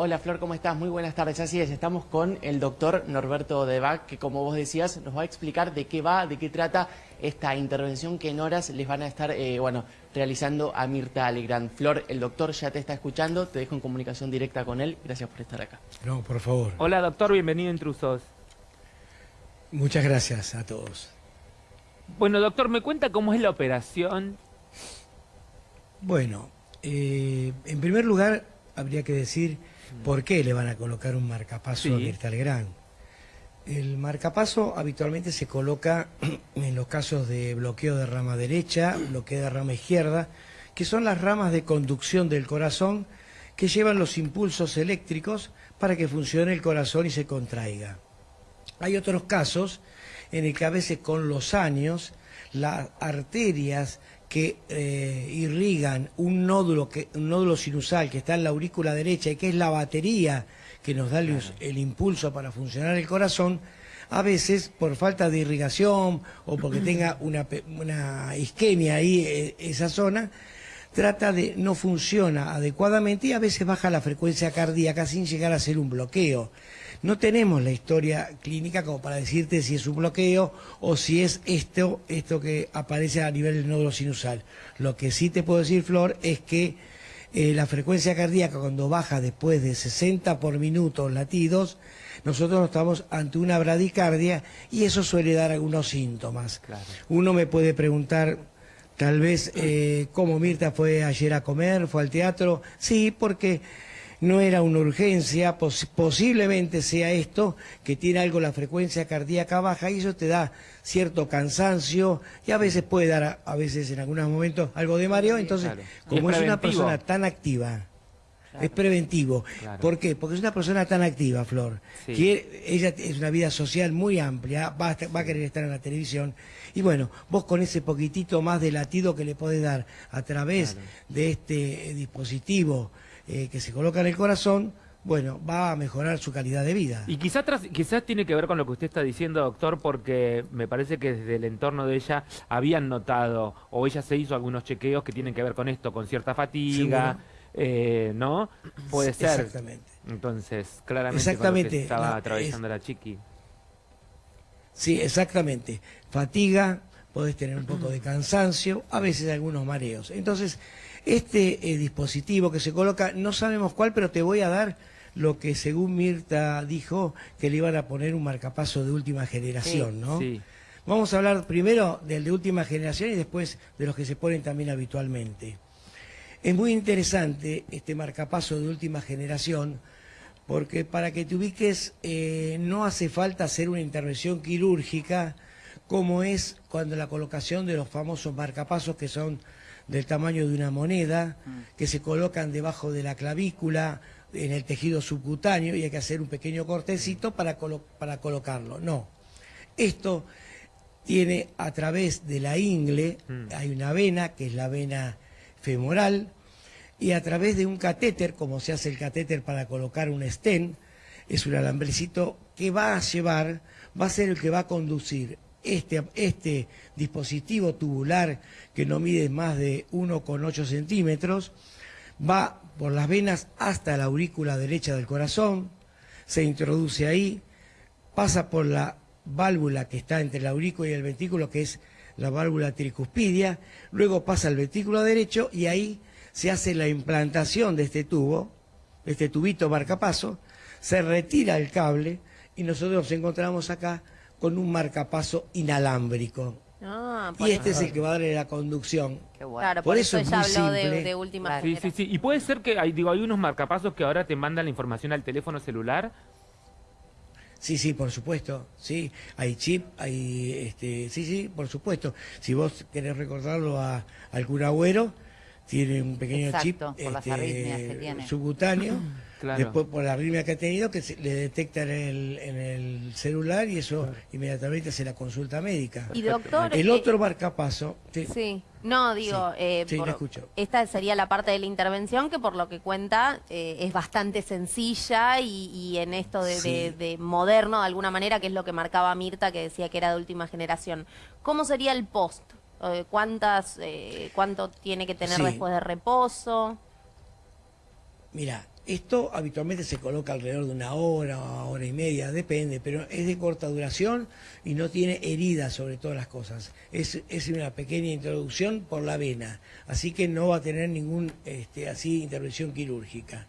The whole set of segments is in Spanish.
Hola Flor, ¿cómo estás? Muy buenas tardes. Así es, estamos con el doctor Norberto Debac, que como vos decías, nos va a explicar de qué va, de qué trata esta intervención que en horas les van a estar eh, bueno, realizando a Mirta Alegrán. Flor, el doctor ya te está escuchando, te dejo en comunicación directa con él. Gracias por estar acá. No, por favor. Hola doctor, bienvenido a Intrusos. Muchas gracias a todos. Bueno, doctor, ¿me cuenta cómo es la operación? Bueno, eh, en primer lugar, habría que decir por qué le van a colocar un marcapaso a Mirta Legrand. El marcapaso habitualmente se coloca en los casos de bloqueo de rama derecha, bloqueo de rama izquierda, que son las ramas de conducción del corazón que llevan los impulsos eléctricos para que funcione el corazón y se contraiga. Hay otros casos en el que a veces con los años las arterias que eh, irrigan un nódulo, que, un nódulo sinusal que está en la aurícula derecha y que es la batería que nos da el, impulso para funcionar el corazón, a veces por falta de irrigación o porque tenga una, una isquemia ahí, eh, esa zona, trata de no funciona adecuadamente y a veces baja la frecuencia cardíaca sin llegar a ser un bloqueo. No tenemos la historia clínica como para decirte si es un bloqueo o si es esto, esto que aparece a nivel del nódulo sinusal. Lo que sí te puedo decir, Flor, es que eh, la frecuencia cardíaca cuando baja después de 60 por minuto latidos, nosotros estamos ante una bradicardia y eso suele dar algunos síntomas. Uno me puede preguntar, tal vez, eh, ¿cómo Mirta fue ayer a comer? ¿Fue al teatro? Sí, porque no era una urgencia, posiblemente sea esto, que tiene algo la frecuencia cardíaca baja y eso te da cierto cansancio y a veces puede dar, a veces en algunos momentos, algo de mareo. Entonces, como es, una persona tan activa, es preventivo. ¿Por qué? Porque es una persona tan activa, Flor. Que ella es una vida social muy amplia, va a, va a, querer estar en la televisión. Y bueno, vos con ese poquitito más de latido que le podés dar a través de este dispositivo eh, que se coloca en el corazón, bueno, va a mejorar su calidad de vida. Y quizás quizás tiene que ver con lo que usted está diciendo, doctor, porque me parece que desde el entorno de ella habían notado, o ella se hizo algunos chequeos que tienen que ver con esto, con cierta fatiga, eh, ¿no? Puede ser. Exactamente. Entonces, claramente exactamente. estaba atravesando la chiqui. Sí, exactamente. Fatiga, podés tener un poco de cansancio, a veces algunos mareos. Entonces, este eh, dispositivo que se coloca, no sabemos cuál, pero te voy a dar lo que según Mirta dijo, que le iban a poner un marcapaso de última generación, ¿no? Sí. Vamos a hablar primero del de última generación y después de los que se ponen también habitualmente. Es muy interesante este marcapaso de última generación porque para que te ubiques eh, no hace falta hacer una intervención quirúrgica como es cuando la colocación de los famosos marcapasos que son del tamaño de una moneda, mm. que se colocan debajo de la clavícula, en el tejido subcutáneo, y hay que hacer un pequeño cortecito para, para colocarlo. No. Esto tiene a través de la ingle, mm. hay una vena, que es la vena femoral, y a través de un catéter, como se hace el catéter para colocar un stent, es un alambrecito que va a llevar, va a ser el que va a conducir este, este dispositivo tubular que no mide más de 1,8 centímetros, va por las venas hasta la aurícula derecha del corazón, se introduce ahí, pasa por la válvula que está entre la aurícula y el ventrículo, que es la válvula tricuspidia, luego pasa al ventrículo derecho y ahí se hace la implantación de este tubo, este tubito marcapaso, se retira el cable y nosotros nos encontramos acá con un marcapaso inalámbrico. Ah, y este es el que va a darle la conducción. Claro, por, eso, ella habló de, última sí, sí, sí. Y puede ser que hay, digo, hay unos marcapasos que ahora te mandan la información al teléfono celular. Sí, sí, por supuesto. Sí, hay chip, hay, este, sí, sí, por supuesto. Si vos querés recordarlo a, al curagüero, tiene un pequeño chip este, subcutáneo. Después por la arritmia que ha tenido, que le detecta en el, celular y eso inmediatamente hace la consulta médica. Y doctor... El otro eh, marcapaso... Sí. No, digo, eh, esta sería la parte de la intervención que por lo que cuenta eh, es bastante sencilla y, en esto de, moderno de alguna manera, que es lo que marcaba Mirta, que decía que era de última generación. ¿Cómo sería el post? ¿Cuántas, ¿Cuánto tiene que tener después de reposo? Mira, esto habitualmente se coloca alrededor de una hora, hora y media, depende, pero es de corta duración y no tiene heridas sobre todas las cosas. Es, una pequeña introducción por la vena, así que no va a tener ningún este, así intervención quirúrgica.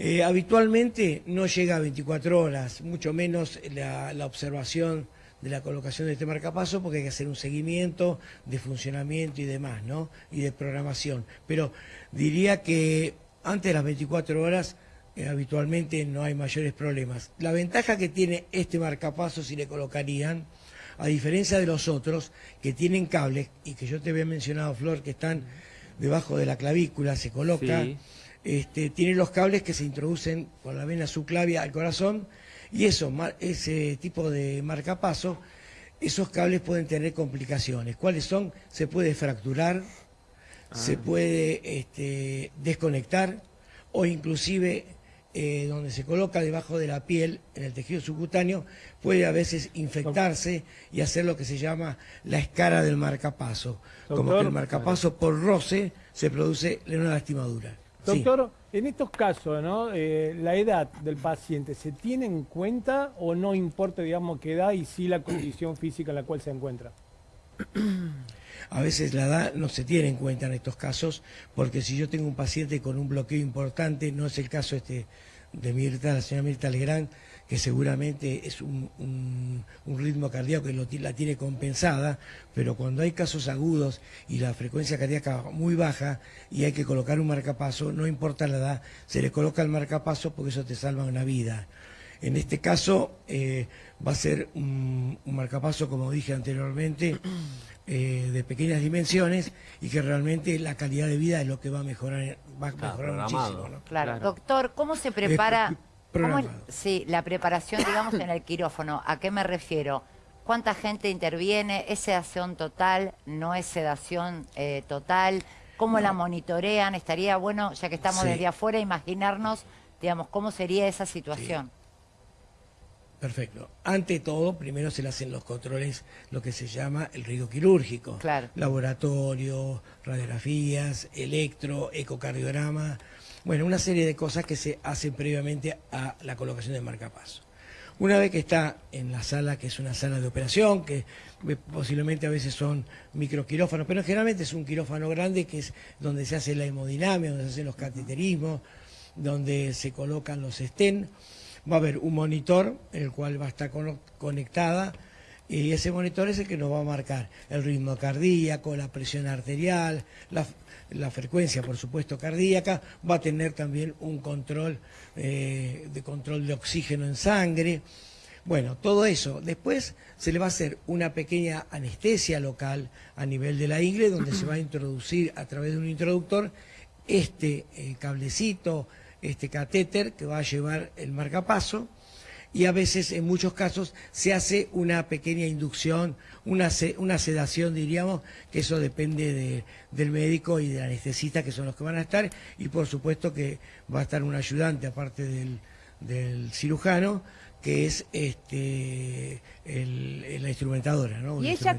Eh, habitualmente no llega a 24 horas, mucho menos la, la observación de la colocación de este marcapaso porque hay que hacer un seguimiento de funcionamiento y demás, ¿no? Y de programación. Pero diría que antes de las 24 horas eh, habitualmente no hay mayores problemas. La ventaja que tiene este marcapaso si le colocarían, a diferencia de los otros que tienen cables, y que yo te había mencionado, Flor, que están debajo de la clavícula, se coloca, este, tiene los cables que se introducen por la vena subclavia al corazón, y eso, ese tipo de marcapaso, esos cables pueden tener complicaciones. ¿Cuáles son? Se puede fracturar, se ah. puede este, desconectar o inclusive eh, donde se coloca debajo de la piel, en el tejido subcutáneo, puede a veces infectarse y hacer lo que se llama la escara del marcapaso. como que el marcapaso por roce se produce una lastimadura. Doctor, en estos casos, ¿no? Eh, la edad del paciente, ¿se tiene en cuenta o no importa, digamos, qué edad y sí la condición física en la cual se encuentra? A veces la edad no se tiene en cuenta en estos casos, porque si yo tengo un paciente con un bloqueo importante, no es el caso este de Mirta, la señora Mirta Legrand, que seguramente es un, ritmo cardíaco que lo, la tiene compensada, pero cuando hay casos agudos y la frecuencia cardíaca muy baja y hay que colocar un marcapaso, no importa la edad, se le coloca el marcapaso porque eso te salva una vida. En este caso eh, va a ser un, marcapaso, como dije anteriormente, eh, de pequeñas dimensiones y que realmente la calidad de vida es lo que va a mejorar, va a mejorar muchísimo. Claro. Doctor, ¿cómo se prepara sí, la preparación, digamos, en el quirófano? ¿A qué me refiero? ¿Cuánta gente interviene? ¿Es sedación total? ¿No es sedación eh, total? ¿Cómo la monitorean? Estaría bueno, ya que estamos desde afuera, imaginarnos, digamos, cómo sería esa situación. Perfecto. Ante todo, primero se le hacen los controles, lo que se llama el riesgo quirúrgico. Claro. Laboratorio, radiografías, electro, ecocardiograma. Bueno, una serie de cosas que se hacen previamente a la colocación del marcapaso. Una vez que está en la sala, que es una sala de operación, que posiblemente a veces son microquirófanos, pero generalmente es un quirófano grande que es donde se hace la hemodinamia, donde se hacen los cateterismos, donde se colocan los estén va a haber un monitor el cual va a estar conectada y ese monitor es el que nos va a marcar el ritmo cardíaco, la presión arterial, la, frecuencia, por supuesto, cardíaca, va a tener también un control eh, de control de oxígeno en sangre. Bueno, todo eso. Después se le va a hacer una pequeña anestesia local a nivel de la ingle, donde se va a introducir a través de un introductor este eh, cablecito este catéter que va a llevar el marcapaso y a veces en muchos casos se hace una pequeña inducción, una, una sedación diríamos, que eso depende del médico y del anestesista que son los que van a estar y por supuesto que va a estar un ayudante aparte del, del cirujano que es este el, la instrumentadora, ¿no? ¿Y ella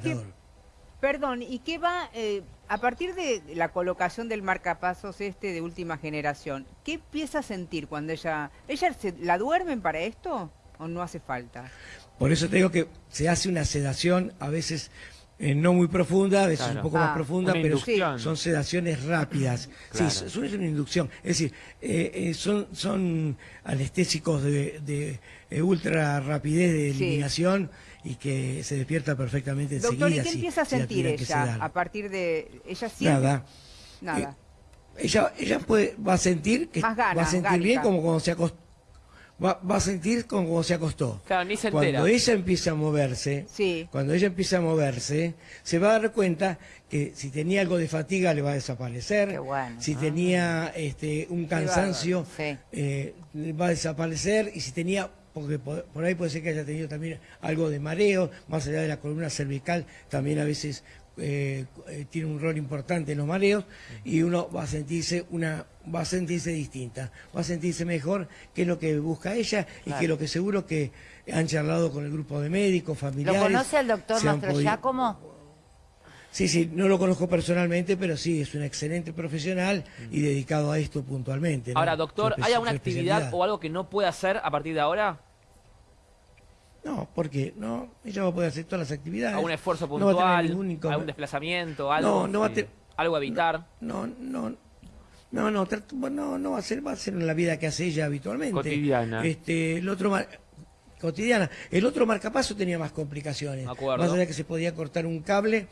Perdón, ¿y qué va, eh, a partir de la colocación del marcapasos este de última generación, qué empieza a sentir cuando ella, ella la duermen para esto o no hace falta? Por eso te digo que se hace una sedación a veces eh, no muy profunda, a veces un poco más ah, profunda, pero son sedaciones rápidas. Sí, es una inducción. Es decir, eh, son, son anestésicos de, ultra rapidez de eliminación y que se despierta perfectamente enseguida. Doctor, ¿y qué empieza a sentir ella a partir de... ella siente? Nada. Nada. Eh, ella, ella puede, va a sentir que va a sentir bien como cuando se acostó. Va, va, a sentir como se acostó. Claro, ni se Cuando ella empieza a moverse, sí. cuando ella empieza a moverse, se va a dar cuenta que si tenía algo de fatiga le va a desaparecer, si tenía este, un cansancio eh, va a desaparecer. Y si tenía porque por, ahí puede ser que haya tenido también algo de mareo, más allá de la columna cervical, también a veces eh, eh, tiene un rol importante en los mareos y uno va a sentirse una va a sentirse distinta, va a sentirse mejor, que es lo que busca ella y que lo que seguro que han charlado con el grupo de médicos, familiares. ¿Lo conoce el doctor Mastro Giacomo? Sí, sí, no lo conozco personalmente, pero sí, es un excelente profesional y dedicado a esto puntualmente. Ahora, doctor, ¿hay alguna actividad o algo que no pueda hacer a partir de ahora? No, porque no, ella va a poder hacer todas las actividades. ¿Algún esfuerzo puntual? ¿Algún desplazamiento? Algo, no, no va a. ¿Algo a evitar? No, no, no, no, no, no, va a ser, va a ser en la vida que hace ella habitualmente. Cotidiana. Este, el otro cotidiana. El otro marcapaso tenía más complicaciones. Más allá que se podía cortar un cable,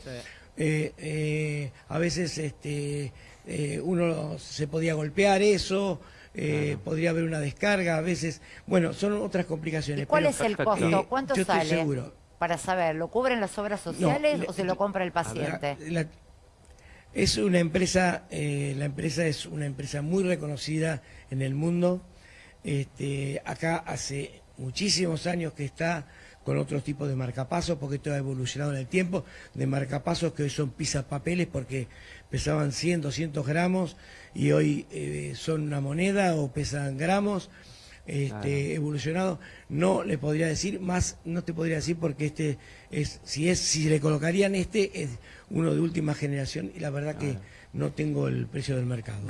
eh, eh, a veces este, eh, uno se podía golpear eso, podría haber una descarga, a veces, bueno, son otras complicaciones. cuál es el costo? ¿Cuánto sale? Seguro. Para saber, ¿lo cubren las obras sociales o se lo compra el paciente? es una empresa, la empresa es una empresa muy reconocida en el mundo. Este, acá hace muchísimos años que está con otros tipos de marcapasos, porque esto ha evolucionado en el tiempo, de marcapasos que hoy son papeles porque pesaban 100, 200 gramos y hoy eh, son una moneda o pesan gramos. Este, evolucionado, no le podría decir, más no te podría decir porque este es, si es, si le colocarían este, es uno de última generación y la verdad que no tengo el precio del mercado.